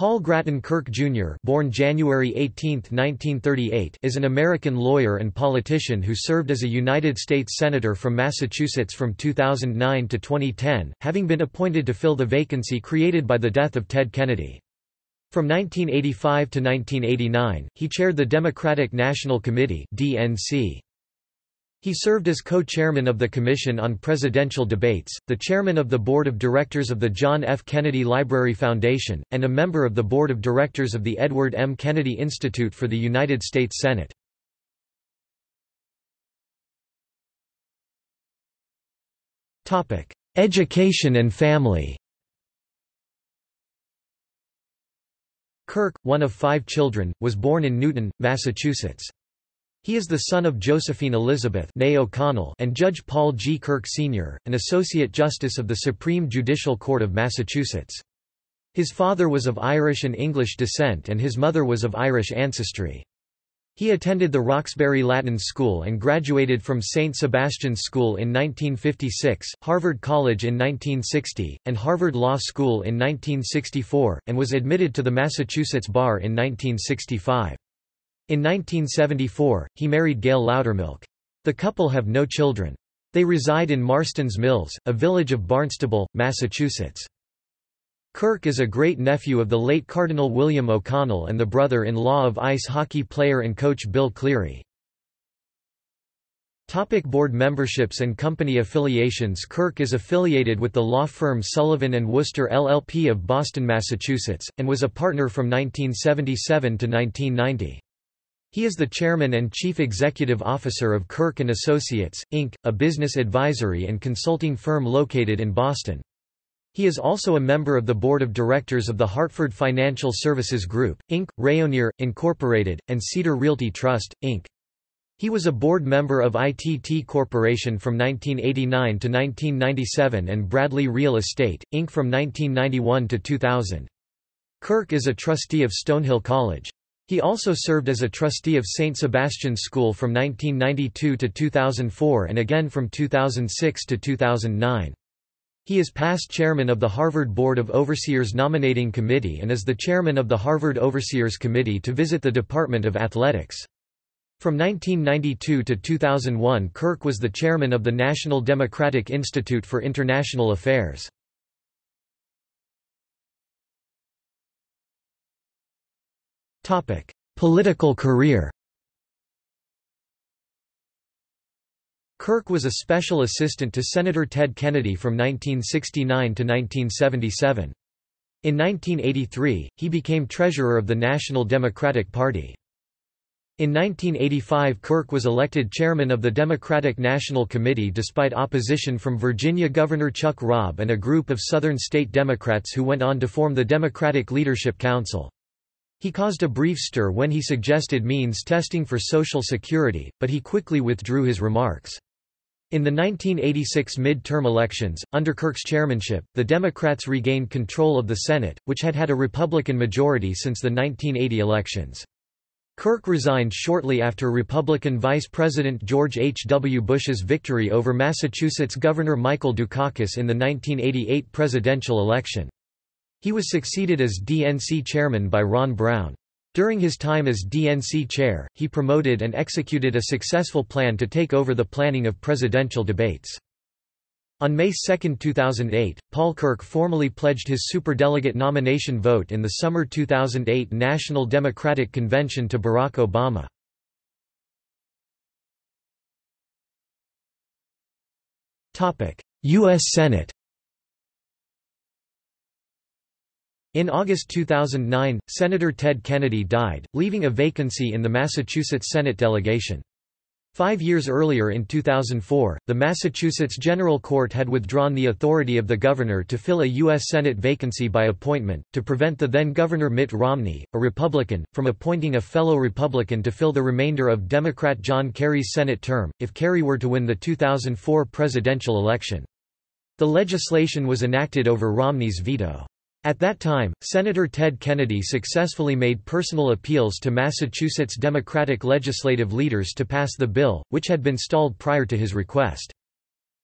Paul Grattan Kirk Jr. born January 18, 1938, is an American lawyer and politician who served as a United States Senator from Massachusetts from 2009 to 2010, having been appointed to fill the vacancy created by the death of Ted Kennedy. From 1985 to 1989, he chaired the Democratic National Committee DNC. He served as co-chairman of the Commission on Presidential Debates, the chairman of the Board of Directors of the John F. Kennedy Library Foundation, and a member of the Board of Directors of the Edward M. Kennedy Institute for the United States Senate. Education and family Kirk, one of five children, was born in Newton, Massachusetts. He is the son of Josephine Elizabeth O'Connell and Judge Paul G. Kirk Sr., an Associate Justice of the Supreme Judicial Court of Massachusetts. His father was of Irish and English descent and his mother was of Irish ancestry. He attended the Roxbury Latin School and graduated from St. Sebastian's School in 1956, Harvard College in 1960, and Harvard Law School in 1964, and was admitted to the Massachusetts Bar in 1965. In 1974, he married Gail Loudermilk. The couple have no children. They reside in Marston's Mills, a village of Barnstable, Massachusetts. Kirk is a great-nephew of the late Cardinal William O'Connell and the brother-in-law of ice hockey player and coach Bill Cleary. Topic board memberships and company affiliations Kirk is affiliated with the law firm Sullivan & Worcester LLP of Boston, Massachusetts, and was a partner from 1977 to 1990. He is the chairman and chief executive officer of Kirk & Associates, Inc., a business advisory and consulting firm located in Boston. He is also a member of the board of directors of the Hartford Financial Services Group, Inc., Rayonier, Incorporated, and Cedar Realty Trust, Inc. He was a board member of ITT Corporation from 1989 to 1997 and Bradley Real Estate, Inc. from 1991 to 2000. Kirk is a trustee of Stonehill College. He also served as a trustee of St. Sebastian's School from 1992 to 2004 and again from 2006 to 2009. He is past chairman of the Harvard Board of Overseers Nominating Committee and is the chairman of the Harvard Overseers Committee to visit the Department of Athletics. From 1992 to 2001 Kirk was the chairman of the National Democratic Institute for International Affairs. Political career Kirk was a special assistant to Senator Ted Kennedy from 1969 to 1977. In 1983, he became treasurer of the National Democratic Party. In 1985 Kirk was elected chairman of the Democratic National Committee despite opposition from Virginia Governor Chuck Robb and a group of Southern state Democrats who went on to form the Democratic Leadership Council. He caused a brief stir when he suggested means testing for Social Security, but he quickly withdrew his remarks. In the 1986 mid-term elections, under Kirk's chairmanship, the Democrats regained control of the Senate, which had had a Republican majority since the 1980 elections. Kirk resigned shortly after Republican Vice President George H. W. Bush's victory over Massachusetts Governor Michael Dukakis in the 1988 presidential election. He was succeeded as DNC chairman by Ron Brown. During his time as DNC chair, he promoted and executed a successful plan to take over the planning of presidential debates. On May 2, 2008, Paul Kirk formally pledged his superdelegate nomination vote in the summer 2008 National Democratic Convention to Barack Obama. U.S. Senate In August 2009, Senator Ted Kennedy died, leaving a vacancy in the Massachusetts Senate delegation. Five years earlier in 2004, the Massachusetts General Court had withdrawn the authority of the governor to fill a U.S. Senate vacancy by appointment, to prevent the then-Governor Mitt Romney, a Republican, from appointing a fellow Republican to fill the remainder of Democrat John Kerry's Senate term, if Kerry were to win the 2004 presidential election. The legislation was enacted over Romney's veto. At that time, Senator Ted Kennedy successfully made personal appeals to Massachusetts Democratic legislative leaders to pass the bill, which had been stalled prior to his request.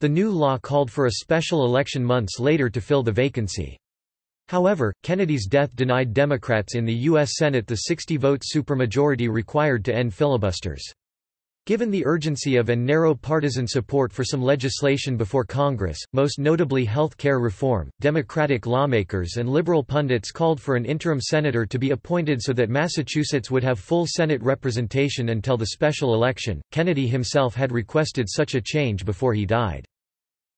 The new law called for a special election months later to fill the vacancy. However, Kennedy's death denied Democrats in the U.S. Senate the 60-vote supermajority required to end filibusters. Given the urgency of and narrow partisan support for some legislation before Congress, most notably health care reform, Democratic lawmakers and liberal pundits called for an interim senator to be appointed so that Massachusetts would have full Senate representation until the special election. Kennedy himself had requested such a change before he died.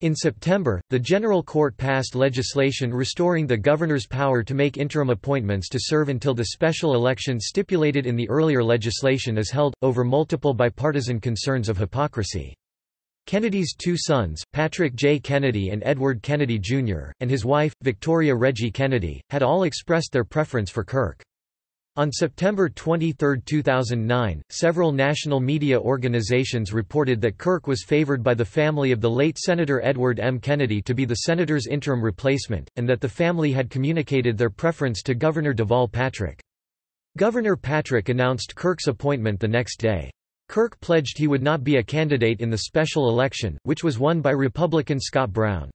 In September, the General Court passed legislation restoring the governor's power to make interim appointments to serve until the special election stipulated in the earlier legislation is held, over multiple bipartisan concerns of hypocrisy. Kennedy's two sons, Patrick J. Kennedy and Edward Kennedy, Jr., and his wife, Victoria Reggie Kennedy, had all expressed their preference for Kirk. On September 23, 2009, several national media organizations reported that Kirk was favored by the family of the late Senator Edward M. Kennedy to be the senator's interim replacement, and that the family had communicated their preference to Governor Deval Patrick. Governor Patrick announced Kirk's appointment the next day. Kirk pledged he would not be a candidate in the special election, which was won by Republican Scott Brown.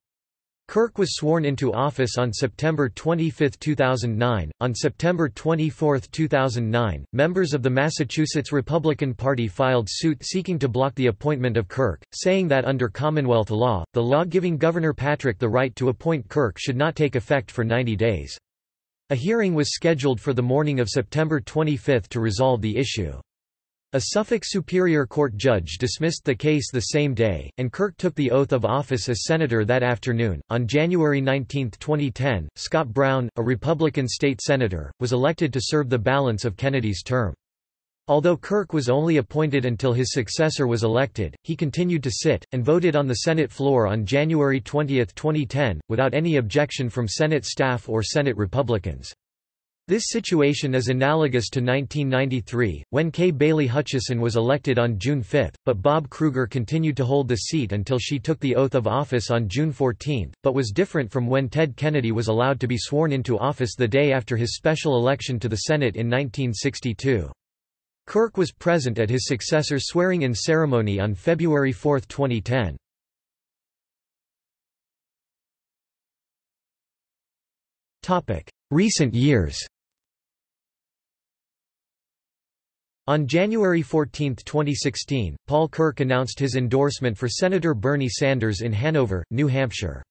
Kirk was sworn into office on September 25, 2009. On September 24, 2009, members of the Massachusetts Republican Party filed suit seeking to block the appointment of Kirk, saying that under Commonwealth law, the law giving Governor Patrick the right to appoint Kirk should not take effect for 90 days. A hearing was scheduled for the morning of September 25 to resolve the issue. A Suffolk Superior Court judge dismissed the case the same day, and Kirk took the oath of office as senator that afternoon. On January 19, 2010, Scott Brown, a Republican state senator, was elected to serve the balance of Kennedy's term. Although Kirk was only appointed until his successor was elected, he continued to sit, and voted on the Senate floor on January 20, 2010, without any objection from Senate staff or Senate Republicans. This situation is analogous to 1993, when Kay Bailey Hutchison was elected on June 5, but Bob Krueger continued to hold the seat until she took the oath of office on June 14, but was different from when Ted Kennedy was allowed to be sworn into office the day after his special election to the Senate in 1962. Kirk was present at his successor's swearing-in ceremony on February 4, 2010. Recent years On January 14, 2016, Paul Kirk announced his endorsement for Senator Bernie Sanders in Hanover, New Hampshire.